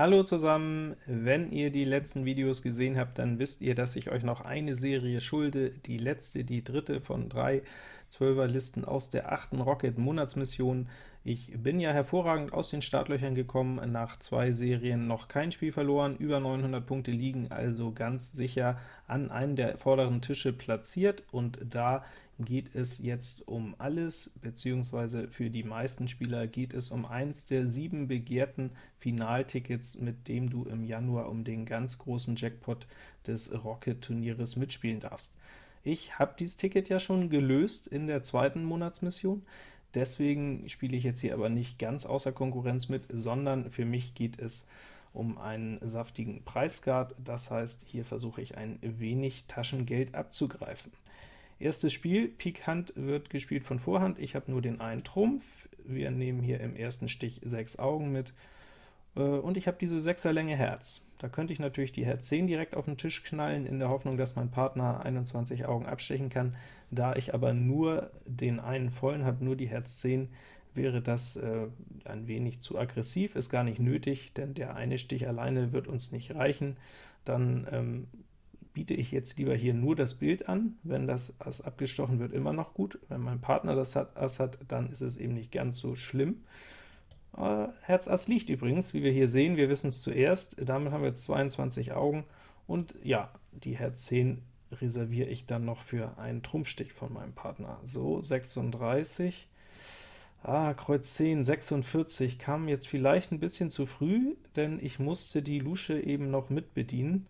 Hallo zusammen! Wenn ihr die letzten Videos gesehen habt, dann wisst ihr, dass ich euch noch eine Serie schulde, die letzte, die dritte von drei 12er Listen aus der achten Rocket Monatsmission. Ich bin ja hervorragend aus den Startlöchern gekommen, nach zwei Serien noch kein Spiel verloren, über 900 Punkte liegen also ganz sicher an einem der vorderen Tische platziert, und da geht es jetzt um alles, beziehungsweise für die meisten Spieler geht es um eins der sieben begehrten Finaltickets, mit dem du im Januar um den ganz großen Jackpot des Rocket-Turnieres mitspielen darfst. Ich habe dieses Ticket ja schon gelöst in der zweiten Monatsmission, deswegen spiele ich jetzt hier aber nicht ganz außer Konkurrenz mit, sondern für mich geht es um einen saftigen Preisguard, das heißt, hier versuche ich ein wenig Taschengeld abzugreifen. Erstes Spiel, Pik Hand wird gespielt von Vorhand, ich habe nur den einen Trumpf, wir nehmen hier im ersten Stich sechs Augen mit, äh, und ich habe diese Sechserlänge Herz. Da könnte ich natürlich die Herz 10 direkt auf den Tisch knallen, in der Hoffnung, dass mein Partner 21 Augen abstechen kann. Da ich aber nur den einen vollen habe, nur die Herz 10, wäre das äh, ein wenig zu aggressiv, ist gar nicht nötig, denn der eine Stich alleine wird uns nicht reichen. Dann ähm, biete ich jetzt lieber hier nur das Bild an, wenn das Ass abgestochen wird, immer noch gut. Wenn mein Partner das Ass hat, dann ist es eben nicht ganz so schlimm. Äh, Herz Ass liegt übrigens, wie wir hier sehen, wir wissen es zuerst, damit haben wir jetzt 22 Augen, und ja, die Herz 10 reserviere ich dann noch für einen Trumpfstich von meinem Partner. So, 36, Ah, Kreuz 10, 46 kam jetzt vielleicht ein bisschen zu früh, denn ich musste die Lusche eben noch mitbedienen.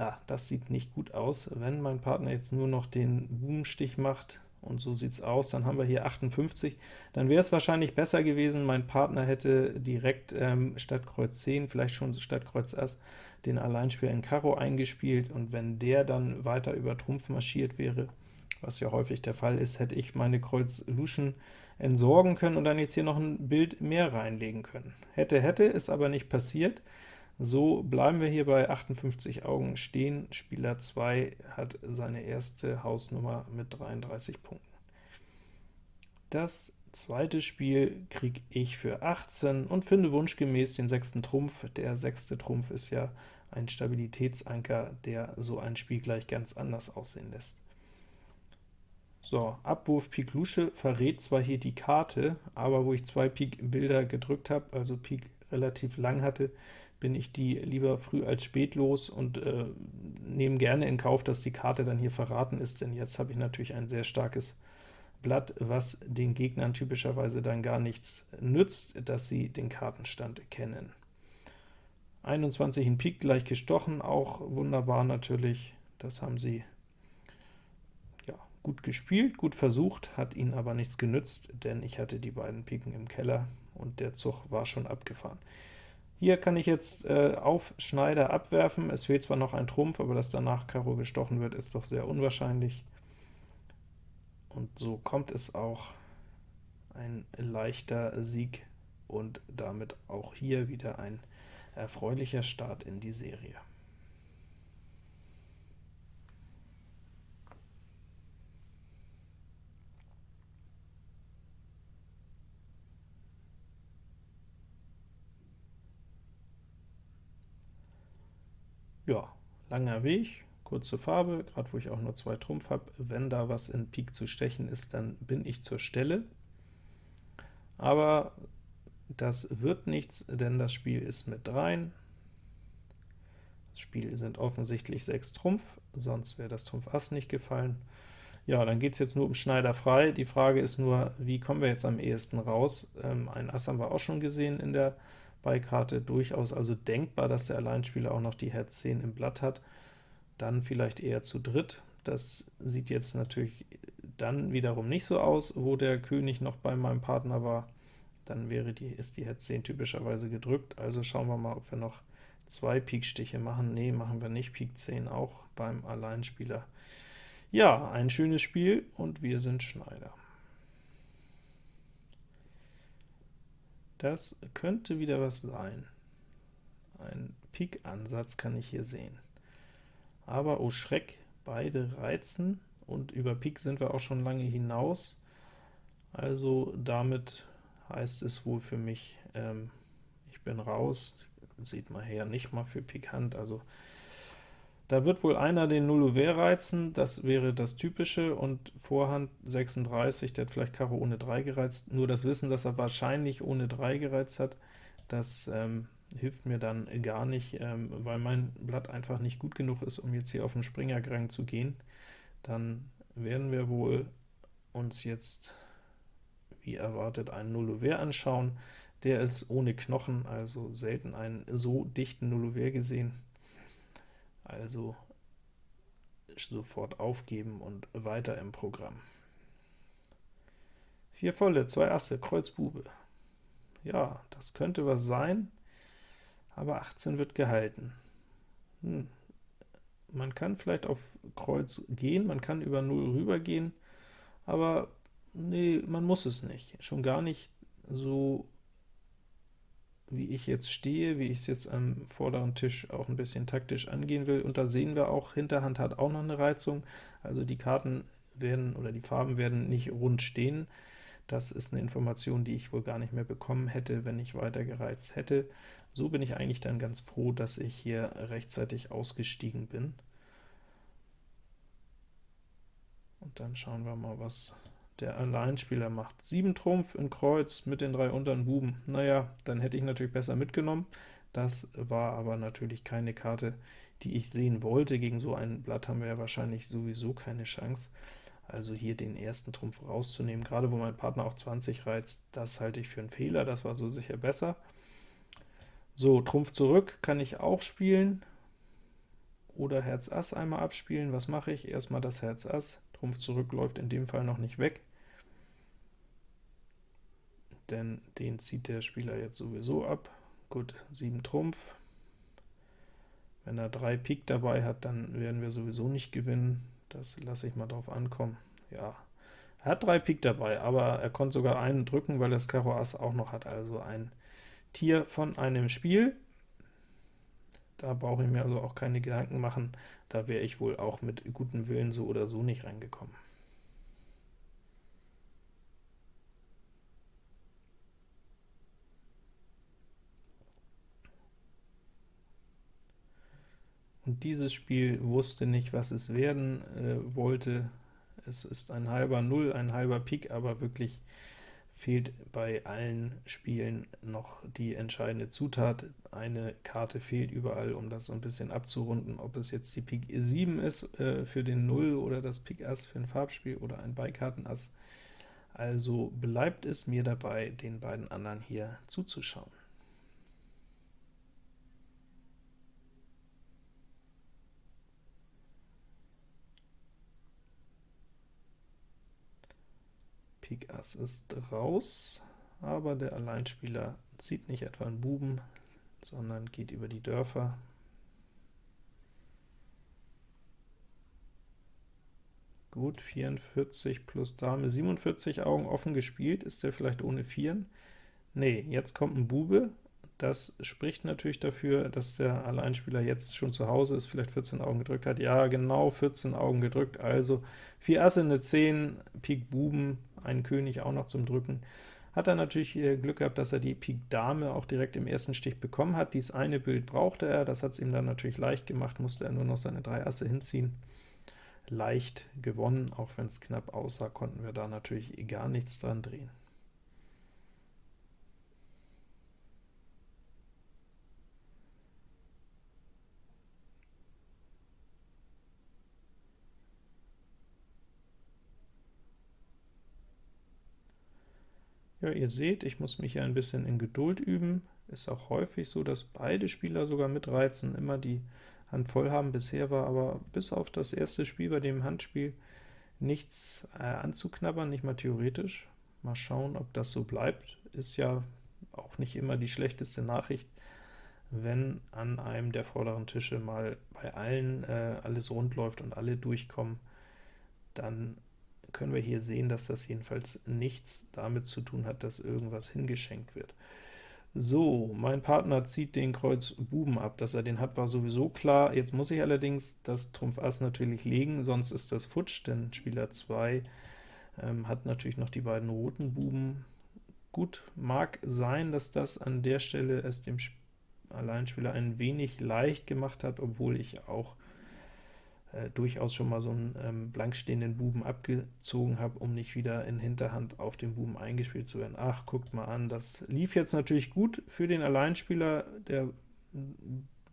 Ja, das sieht nicht gut aus. Wenn mein Partner jetzt nur noch den Bubenstich macht, und so sieht es aus, dann haben wir hier 58, dann wäre es wahrscheinlich besser gewesen, mein Partner hätte direkt ähm, statt Kreuz 10, vielleicht schon statt Kreuz Ass, den Alleinspieler in Karo eingespielt, und wenn der dann weiter über Trumpf marschiert wäre, was ja häufig der Fall ist, hätte ich meine Kreuz Luschen entsorgen können und dann jetzt hier noch ein Bild mehr reinlegen können. Hätte, hätte, ist aber nicht passiert. So bleiben wir hier bei 58 Augen stehen. Spieler 2 hat seine erste Hausnummer mit 33 Punkten. Das zweite Spiel kriege ich für 18 und finde wunschgemäß den sechsten Trumpf. Der sechste Trumpf ist ja ein Stabilitätsanker, der so ein Spiel gleich ganz anders aussehen lässt. So, Abwurf Pik Lusche verrät zwar hier die Karte, aber wo ich zwei Pik Bilder gedrückt habe, also Pik relativ lang hatte, bin ich die lieber früh als spät los und äh, nehme gerne in Kauf, dass die Karte dann hier verraten ist, denn jetzt habe ich natürlich ein sehr starkes Blatt, was den Gegnern typischerweise dann gar nichts nützt, dass sie den Kartenstand kennen. 21 in Pik gleich gestochen, auch wunderbar natürlich, das haben sie ja, gut gespielt, gut versucht, hat ihnen aber nichts genützt, denn ich hatte die beiden Piken im Keller, und der Zug war schon abgefahren. Hier kann ich jetzt äh, auf Schneider abwerfen, es fehlt zwar noch ein Trumpf, aber dass danach Karo gestochen wird, ist doch sehr unwahrscheinlich. Und so kommt es auch ein leichter Sieg und damit auch hier wieder ein erfreulicher Start in die Serie. Ja, langer Weg, kurze Farbe, gerade wo ich auch nur zwei Trumpf habe. Wenn da was in Pik zu stechen ist, dann bin ich zur Stelle. Aber das wird nichts, denn das Spiel ist mit rein. Das Spiel sind offensichtlich 6 Trumpf, sonst wäre das Trumpf Ass nicht gefallen. Ja, dann geht es jetzt nur um Schneider frei. Die Frage ist nur, wie kommen wir jetzt am ehesten raus? Ähm, ein Ass haben wir auch schon gesehen in der Beikarte durchaus also denkbar, dass der Alleinspieler auch noch die Herz 10 im Blatt hat, dann vielleicht eher zu dritt. Das sieht jetzt natürlich dann wiederum nicht so aus, wo der König noch bei meinem Partner war. Dann wäre die, ist die Herz 10 typischerweise gedrückt, also schauen wir mal, ob wir noch zwei Pikstiche machen. Nee, machen wir nicht, Pik 10 auch beim Alleinspieler. Ja, ein schönes Spiel, und wir sind Schneider. Das könnte wieder was sein. Ein Pik-Ansatz kann ich hier sehen. Aber, oh Schreck, beide reizen, und über Pik sind wir auch schon lange hinaus. Also damit heißt es wohl für mich, ähm, ich bin raus. sieht man her, nicht mal für Pikant, also da wird wohl einer den Nullouvert reizen, das wäre das Typische, und Vorhand 36, der hat vielleicht Karo ohne 3 gereizt, nur das Wissen, dass er wahrscheinlich ohne 3 gereizt hat, das ähm, hilft mir dann gar nicht, ähm, weil mein Blatt einfach nicht gut genug ist, um jetzt hier auf den Springergrang zu gehen. Dann werden wir wohl uns jetzt, wie erwartet, einen Nullouvert anschauen. Der ist ohne Knochen, also selten einen so dichten Nullouvert gesehen also sofort aufgeben und weiter im Programm. Vier volle, zwei Asse, Kreuz Bube. Ja, das könnte was sein, aber 18 wird gehalten. Hm. Man kann vielleicht auf Kreuz gehen, man kann über 0 rübergehen, aber nee, man muss es nicht. Schon gar nicht so wie ich jetzt stehe, wie ich es jetzt am vorderen Tisch auch ein bisschen taktisch angehen will. Und da sehen wir auch, Hinterhand hat auch noch eine Reizung, also die Karten werden oder die Farben werden nicht rund stehen. Das ist eine Information, die ich wohl gar nicht mehr bekommen hätte, wenn ich weiter gereizt hätte. So bin ich eigentlich dann ganz froh, dass ich hier rechtzeitig ausgestiegen bin. Und dann schauen wir mal, was der Alleinspieler macht 7 Trumpf in Kreuz mit den drei unteren Buben. Naja, dann hätte ich natürlich besser mitgenommen. Das war aber natürlich keine Karte, die ich sehen wollte. Gegen so ein Blatt haben wir ja wahrscheinlich sowieso keine Chance. Also hier den ersten Trumpf rauszunehmen, gerade wo mein Partner auch 20 reizt, das halte ich für einen Fehler, das war so sicher besser. So, Trumpf zurück kann ich auch spielen, oder Herz Ass einmal abspielen. Was mache ich? Erstmal das Herz Ass, Trumpf zurück läuft in dem Fall noch nicht weg denn den zieht der Spieler jetzt sowieso ab. Gut, 7 Trumpf. Wenn er 3 Pik dabei hat, dann werden wir sowieso nicht gewinnen. Das lasse ich mal drauf ankommen. Ja, er hat 3 Pik dabei, aber er konnte sogar einen drücken, weil das Karo Ass auch noch hat, also ein Tier von einem Spiel. Da brauche ich mir also auch keine Gedanken machen, da wäre ich wohl auch mit gutem Willen so oder so nicht reingekommen. Dieses Spiel wusste nicht, was es werden äh, wollte. Es ist ein halber Null, ein halber Pik, aber wirklich fehlt bei allen Spielen noch die entscheidende Zutat. Eine Karte fehlt überall, um das so ein bisschen abzurunden, ob es jetzt die Pik 7 ist äh, für den Null oder das Pik Ass für ein Farbspiel oder ein Beikartenass. Also bleibt es mir dabei, den beiden anderen hier zuzuschauen. Pik Ass ist raus, aber der Alleinspieler zieht nicht etwa einen Buben, sondern geht über die Dörfer. Gut, 44 plus Dame, 47 Augen offen gespielt. Ist der vielleicht ohne Vieren? Nee, jetzt kommt ein Bube. Das spricht natürlich dafür, dass der Alleinspieler jetzt schon zu Hause ist, vielleicht 14 Augen gedrückt hat. Ja, genau 14 Augen gedrückt, also 4 Asse, eine 10, Pik Buben, einen König auch noch zum Drücken. Hat er natürlich Glück gehabt, dass er die Pik Dame auch direkt im ersten Stich bekommen hat. Dies eine Bild brauchte er, das hat es ihm dann natürlich leicht gemacht, musste er nur noch seine drei Asse hinziehen. Leicht gewonnen, auch wenn es knapp aussah, konnten wir da natürlich gar nichts dran drehen. Ja, ihr seht, ich muss mich hier ein bisschen in Geduld üben. Ist auch häufig so, dass beide Spieler sogar mitreizen, immer die Hand voll haben. Bisher war aber bis auf das erste Spiel bei dem Handspiel nichts äh, anzuknabbern, nicht mal theoretisch. Mal schauen, ob das so bleibt. Ist ja auch nicht immer die schlechteste Nachricht, wenn an einem der vorderen Tische mal bei allen äh, alles rund läuft und alle durchkommen, dann können wir hier sehen, dass das jedenfalls nichts damit zu tun hat, dass irgendwas hingeschenkt wird. So, mein Partner zieht den Kreuz Buben ab, dass er den hat, war sowieso klar. Jetzt muss ich allerdings das Trumpf Ass natürlich legen, sonst ist das futsch, denn Spieler 2 ähm, hat natürlich noch die beiden roten Buben. Gut, mag sein, dass das an der Stelle es dem Alleinspieler ein wenig leicht gemacht hat, obwohl ich auch äh, durchaus schon mal so einen ähm, blank stehenden Buben abgezogen habe, um nicht wieder in Hinterhand auf den Buben eingespielt zu werden. Ach, guckt mal an, das lief jetzt natürlich gut für den Alleinspieler, der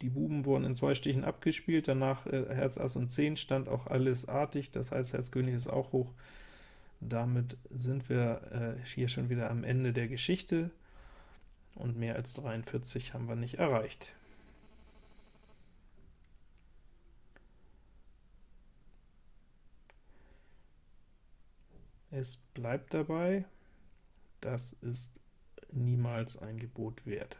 die Buben wurden in zwei Stichen abgespielt, danach äh, Herz, Ass und 10 stand auch alles artig, das heißt Herz König ist auch hoch. Damit sind wir äh, hier schon wieder am Ende der Geschichte, und mehr als 43 haben wir nicht erreicht. Es bleibt dabei, das ist niemals ein Gebot wert.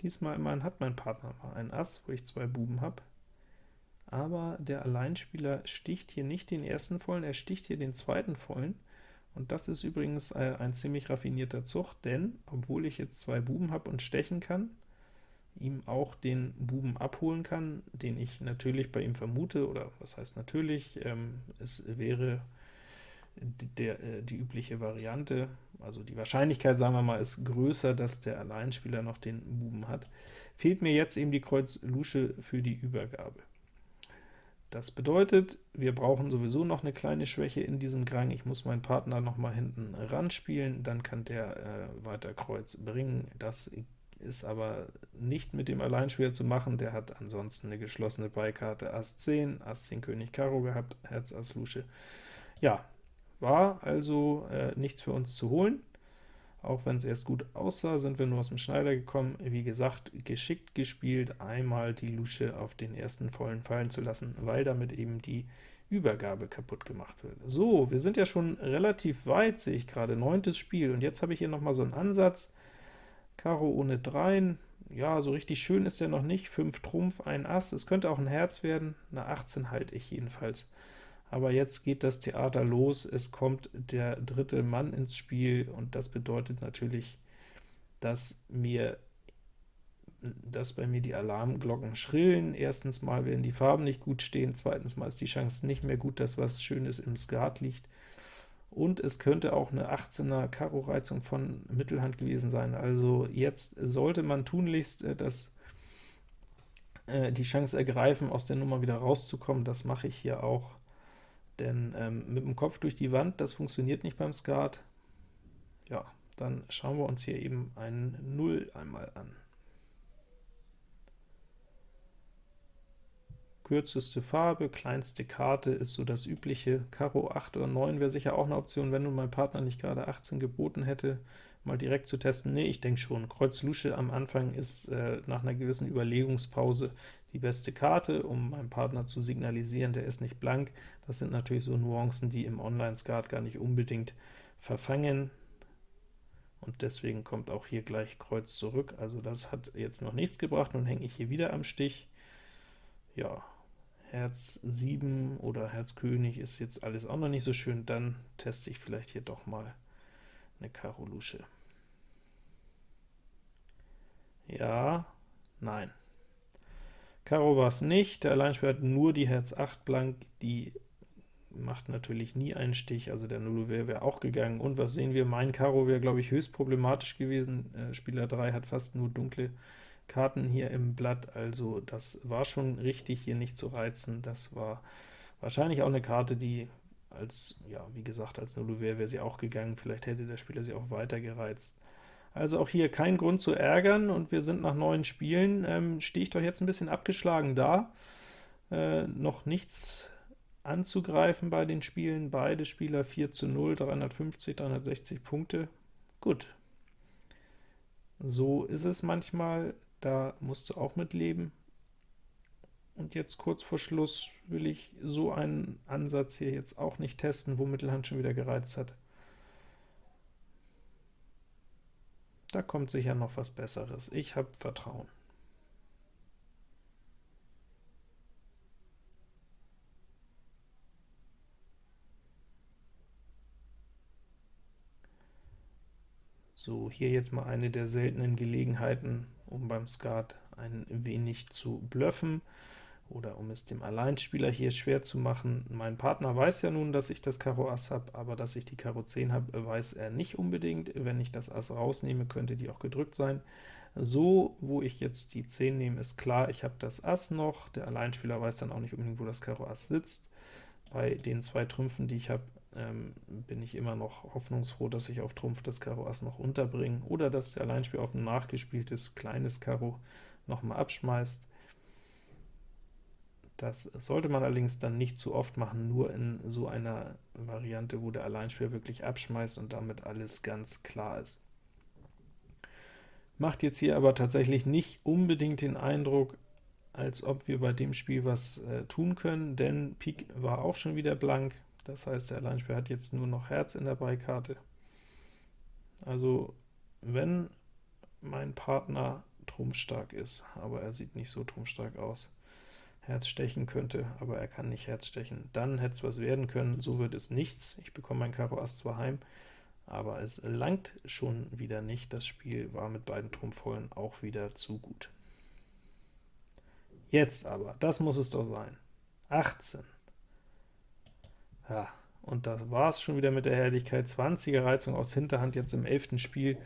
Diesmal immerhin hat mein Partner mal ein Ass, wo ich zwei Buben habe, aber der Alleinspieler sticht hier nicht den ersten Vollen, er sticht hier den zweiten Vollen, und das ist übrigens äh, ein ziemlich raffinierter Zug, denn obwohl ich jetzt zwei Buben habe und stechen kann, ihm auch den Buben abholen kann, den ich natürlich bei ihm vermute, oder was heißt natürlich, ähm, es wäre die, der, äh, die übliche Variante, also die Wahrscheinlichkeit, sagen wir mal, ist größer, dass der Alleinspieler noch den Buben hat, fehlt mir jetzt eben die Kreuz Lusche für die Übergabe. Das bedeutet, wir brauchen sowieso noch eine kleine Schwäche in diesem Grang. Ich muss meinen Partner noch mal hinten ran spielen, dann kann der äh, weiter Kreuz bringen. Das ist aber nicht mit dem Alleinspieler zu machen, der hat ansonsten eine geschlossene Beikarte Ass 10, Ass 10 König Karo gehabt, Herz Ass Lusche. Ja, war also äh, nichts für uns zu holen. Auch wenn es erst gut aussah, sind wir nur aus dem Schneider gekommen. Wie gesagt, geschickt gespielt, einmal die Lusche auf den ersten vollen fallen zu lassen, weil damit eben die Übergabe kaputt gemacht wird. So, wir sind ja schon relativ weit, sehe ich gerade, neuntes Spiel, und jetzt habe ich hier noch mal so einen Ansatz. Karo ohne Dreien, ja, so richtig schön ist der noch nicht, 5 Trumpf, ein Ass, es könnte auch ein Herz werden, eine 18 halte ich jedenfalls aber jetzt geht das Theater los, es kommt der dritte Mann ins Spiel, und das bedeutet natürlich, dass mir dass bei mir die Alarmglocken schrillen. Erstens mal werden die Farben nicht gut stehen, zweitens mal ist die Chance nicht mehr gut, dass was Schönes im Skat liegt, und es könnte auch eine 18er Karo-Reizung von Mittelhand gewesen sein. Also jetzt sollte man tunlichst äh, das, äh, die Chance ergreifen, aus der Nummer wieder rauszukommen. Das mache ich hier auch. Denn ähm, mit dem Kopf durch die Wand, das funktioniert nicht beim Skat. Ja, dann schauen wir uns hier eben einen 0 einmal an. Kürzeste Farbe, kleinste Karte ist so das übliche. Karo 8 oder 9 wäre sicher auch eine Option, wenn nun mein Partner nicht gerade 18 geboten hätte, mal direkt zu testen. Nee, ich denke schon. Kreuz Lusche am Anfang ist äh, nach einer gewissen Überlegungspause die beste Karte, um meinem Partner zu signalisieren, der ist nicht blank. Das sind natürlich so Nuancen, die im Online-Skat gar nicht unbedingt verfangen, und deswegen kommt auch hier gleich Kreuz zurück. Also das hat jetzt noch nichts gebracht, nun hänge ich hier wieder am Stich. Ja, Herz 7 oder Herz König ist jetzt alles auch noch nicht so schön, dann teste ich vielleicht hier doch mal eine Karo Lusche. Ja, nein. Karo war es nicht, der Alleinspieler hat nur die Herz 8 blank, die macht natürlich nie einen Stich, also der Nullo wäre wär auch gegangen. Und was sehen wir? Mein Karo wäre, glaube ich, höchst problematisch gewesen. Äh, Spieler 3 hat fast nur dunkle Karten hier im Blatt, also das war schon richtig, hier nicht zu reizen. Das war wahrscheinlich auch eine Karte, die als, ja, wie gesagt, als Nullo wäre, wäre sie auch gegangen. Vielleicht hätte der Spieler sie auch weiter gereizt. Also auch hier kein Grund zu ärgern, und wir sind nach neun Spielen. Ähm, stehe ich doch jetzt ein bisschen abgeschlagen da. Äh, noch nichts anzugreifen bei den Spielen. Beide Spieler 4 zu 0, 350, 360 Punkte. Gut. So ist es manchmal, da musst du auch mit leben. Und jetzt kurz vor Schluss will ich so einen Ansatz hier jetzt auch nicht testen, wo Mittelhand schon wieder gereizt hat. Da kommt sicher noch was Besseres. Ich habe Vertrauen. So, hier jetzt mal eine der seltenen Gelegenheiten, um beim Skat ein wenig zu bluffen oder um es dem Alleinspieler hier schwer zu machen. Mein Partner weiß ja nun, dass ich das Karo Ass habe, aber dass ich die Karo 10 habe, weiß er nicht unbedingt. Wenn ich das Ass rausnehme, könnte die auch gedrückt sein. So, wo ich jetzt die 10 nehme, ist klar, ich habe das Ass noch. Der Alleinspieler weiß dann auch nicht unbedingt, wo das Karo Ass sitzt. Bei den zwei Trümpfen, die ich habe, ähm, bin ich immer noch hoffnungsfroh, dass ich auf Trumpf das Karo Ass noch unterbringe, oder dass der Alleinspieler auf ein nachgespieltes kleines Karo nochmal abschmeißt. Das sollte man allerdings dann nicht zu oft machen, nur in so einer Variante, wo der Alleinspieler wirklich abschmeißt und damit alles ganz klar ist. Macht jetzt hier aber tatsächlich nicht unbedingt den Eindruck, als ob wir bei dem Spiel was äh, tun können, denn Pik war auch schon wieder blank, das heißt, der Alleinspieler hat jetzt nur noch Herz in der Beikarte. Also, wenn mein Partner trumpfstark ist, aber er sieht nicht so trumpfstark aus, Herz stechen könnte, aber er kann nicht Herz stechen. Dann hätte es was werden können, so wird es nichts. Ich bekomme mein Karo Ass zwar heim, aber es langt schon wieder nicht. Das Spiel war mit beiden Trumpfvollen auch wieder zu gut. Jetzt aber, das muss es doch sein. 18. Ja, und das war es schon wieder mit der Herrlichkeit. 20er Reizung aus Hinterhand jetzt im 11. Spiel.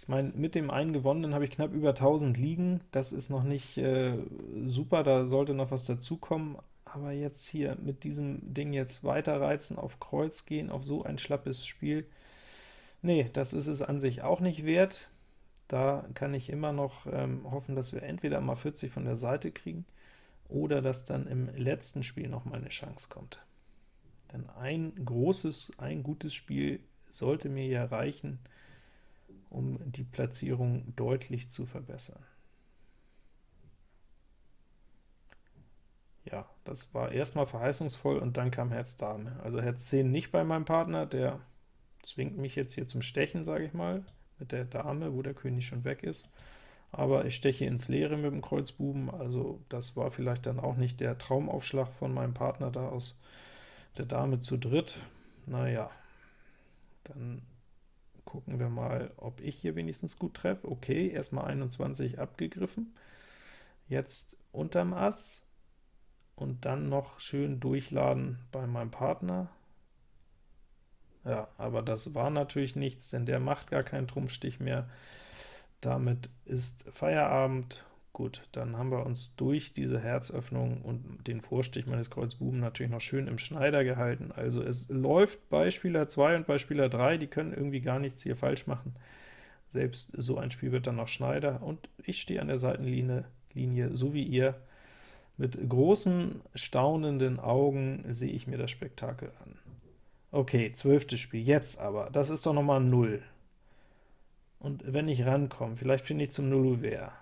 Ich meine, mit dem einen gewonnenen habe ich knapp über 1000 liegen, das ist noch nicht äh, super, da sollte noch was dazukommen, aber jetzt hier mit diesem Ding jetzt weiter reizen, auf Kreuz gehen, auf so ein schlappes Spiel, nee, das ist es an sich auch nicht wert. Da kann ich immer noch ähm, hoffen, dass wir entweder mal 40 von der Seite kriegen, oder dass dann im letzten Spiel noch mal eine Chance kommt. Denn ein großes, ein gutes Spiel sollte mir ja reichen, um die Platzierung deutlich zu verbessern. Ja, das war erstmal verheißungsvoll, und dann kam Herz Dame. Also Herz 10 nicht bei meinem Partner, der zwingt mich jetzt hier zum Stechen, sage ich mal, mit der Dame, wo der König schon weg ist. Aber ich steche ins Leere mit dem Kreuz Buben, also das war vielleicht dann auch nicht der Traumaufschlag von meinem Partner da aus der Dame zu dritt. Naja, dann Gucken wir mal, ob ich hier wenigstens gut treffe. Okay, erstmal 21 abgegriffen. Jetzt unterm Ass und dann noch schön durchladen bei meinem Partner. Ja, aber das war natürlich nichts, denn der macht gar keinen Trumpfstich mehr. Damit ist Feierabend Gut, dann haben wir uns durch diese Herzöffnung und den Vorstich meines Kreuz Buben natürlich noch schön im Schneider gehalten. Also es läuft bei Spieler 2 und bei Spieler 3, die können irgendwie gar nichts hier falsch machen. Selbst so ein Spiel wird dann noch Schneider, und ich stehe an der Seitenlinie, Linie, so wie ihr. Mit großen, staunenden Augen sehe ich mir das Spektakel an. Okay, zwölftes Spiel, jetzt aber, das ist doch nochmal 0. Und wenn ich rankomme, vielleicht finde ich zum Nulluver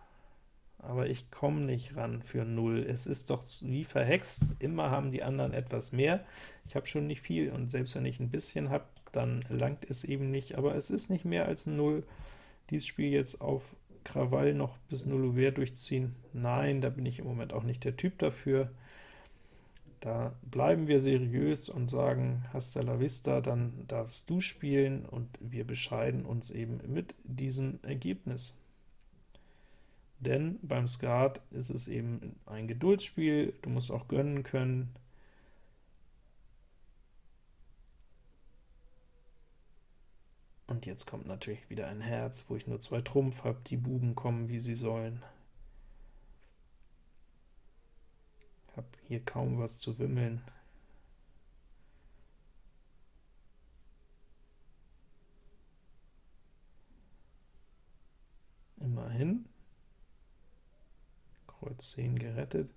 aber ich komme nicht ran für 0. Es ist doch wie verhext, immer haben die anderen etwas mehr. Ich habe schon nicht viel, und selbst wenn ich ein bisschen habe, dann langt es eben nicht, aber es ist nicht mehr als 0. Dieses Spiel jetzt auf Krawall noch bis 0 Uhr durchziehen, nein, da bin ich im Moment auch nicht der Typ dafür. Da bleiben wir seriös und sagen, hasta la vista, dann darfst du spielen, und wir bescheiden uns eben mit diesem Ergebnis denn beim Skat ist es eben ein Geduldsspiel, du musst auch gönnen können. Und jetzt kommt natürlich wieder ein Herz, wo ich nur zwei Trumpf habe, die Buben kommen, wie sie sollen. Ich habe hier kaum was zu wimmeln. Immerhin. Kreuz 10 gerettet.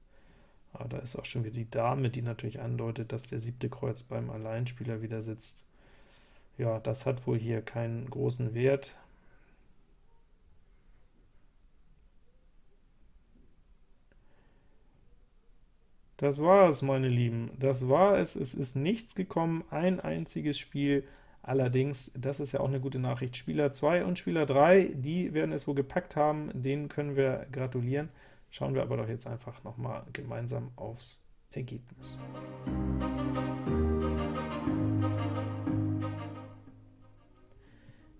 Aber da ist auch schon wieder die Dame, die natürlich andeutet, dass der siebte Kreuz beim Alleinspieler wieder sitzt. Ja, das hat wohl hier keinen großen Wert. Das war es, meine Lieben. Das war es. Es ist nichts gekommen, ein einziges Spiel. Allerdings, das ist ja auch eine gute Nachricht, Spieler 2 und Spieler 3, die werden es wohl gepackt haben, denen können wir gratulieren. Schauen wir aber doch jetzt einfach noch mal gemeinsam aufs Ergebnis.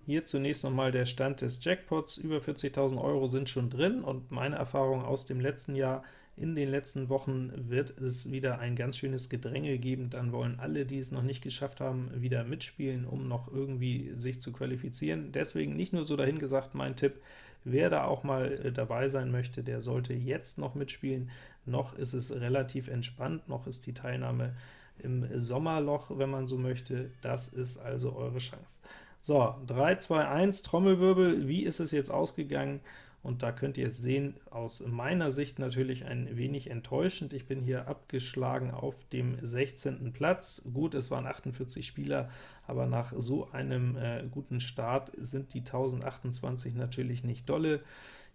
Hier zunächst nochmal der Stand des Jackpots. Über 40.000 Euro sind schon drin, und meine Erfahrung aus dem letzten Jahr, in den letzten Wochen wird es wieder ein ganz schönes Gedränge geben. Dann wollen alle, die es noch nicht geschafft haben, wieder mitspielen, um noch irgendwie sich zu qualifizieren. Deswegen nicht nur so dahingesagt mein Tipp, wer da auch mal äh, dabei sein möchte, der sollte jetzt noch mitspielen. Noch ist es relativ entspannt, noch ist die Teilnahme im Sommerloch, wenn man so möchte. Das ist also eure Chance. So, 3, 2, 1, Trommelwirbel, wie ist es jetzt ausgegangen? Und da könnt ihr es sehen, aus meiner Sicht natürlich ein wenig enttäuschend. Ich bin hier abgeschlagen auf dem 16. Platz. Gut, es waren 48 Spieler, aber nach so einem äh, guten Start sind die 1028 natürlich nicht dolle.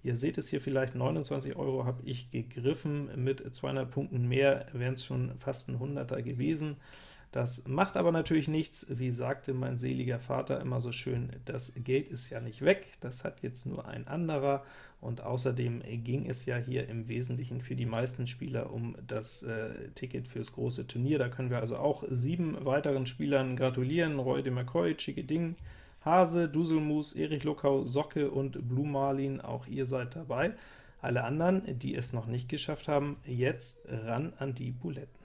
Ihr seht es hier vielleicht, 29 Euro habe ich gegriffen, mit 200 Punkten mehr wären es schon fast ein Hunderter gewesen. Das macht aber natürlich nichts, wie sagte mein seliger Vater immer so schön, das Geld ist ja nicht weg, das hat jetzt nur ein anderer, und außerdem ging es ja hier im Wesentlichen für die meisten Spieler um das äh, Ticket fürs große Turnier. Da können wir also auch sieben weiteren Spielern gratulieren, Roy de McCoy, Chicke Ding, Hase, Duselmus, Erich Luckau, Socke und Blue Marlin, auch ihr seid dabei. Alle anderen, die es noch nicht geschafft haben, jetzt ran an die Buletten.